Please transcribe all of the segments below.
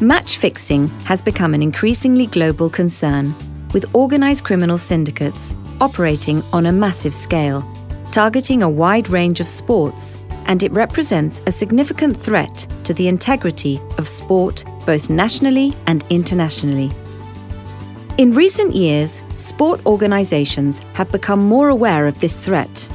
Match fixing has become an increasingly global concern, with organised criminal syndicates operating on a massive scale, targeting a wide range of sports, and it represents a significant threat to the integrity of sport both nationally and internationally. In recent years, sport organisations have become more aware of this threat.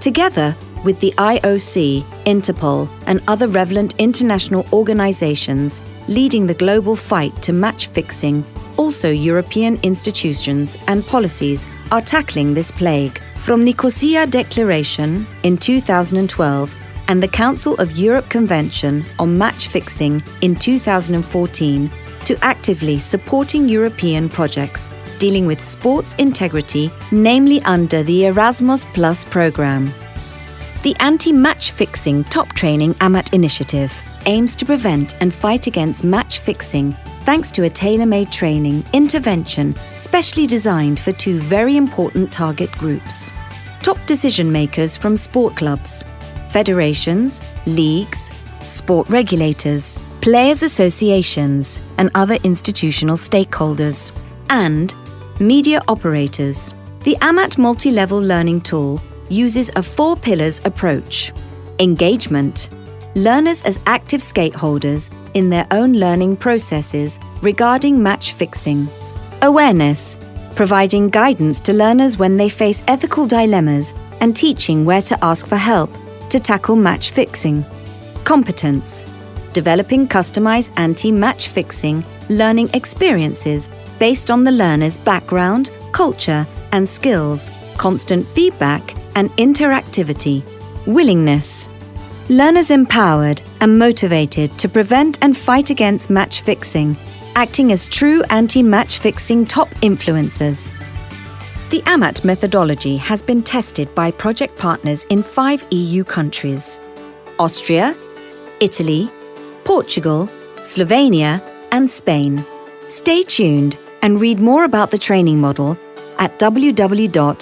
Together with the IOC, Interpol, and other relevant international organisations leading the global fight to match fixing, also European institutions and policies are tackling this plague. From Nicosia Declaration in 2012 and the Council of Europe Convention on Match Fixing in 2014 to actively supporting European projects dealing with sports integrity, namely under the Erasmus Plus programme. The Anti-Match Fixing Top Training AMAT initiative aims to prevent and fight against match fixing thanks to a tailor-made training intervention specially designed for two very important target groups. Top decision makers from sport clubs, federations, leagues, sport regulators, players' associations and other institutional stakeholders, and media operators. The AMAT multi-level learning tool uses a four pillars approach. Engagement. Learners as active stakeholders in their own learning processes regarding match fixing. Awareness. Providing guidance to learners when they face ethical dilemmas and teaching where to ask for help to tackle match fixing. Competence. Developing customized anti-match fixing learning experiences based on the learner's background, culture and skills, constant feedback and interactivity. Willingness. Learners empowered and motivated to prevent and fight against match fixing, acting as true anti-match fixing top influencers. The AMAT methodology has been tested by project partners in five EU countries Austria, Italy, Portugal, Slovenia, and Spain. Stay tuned and read more about the training model at www.amat.eu.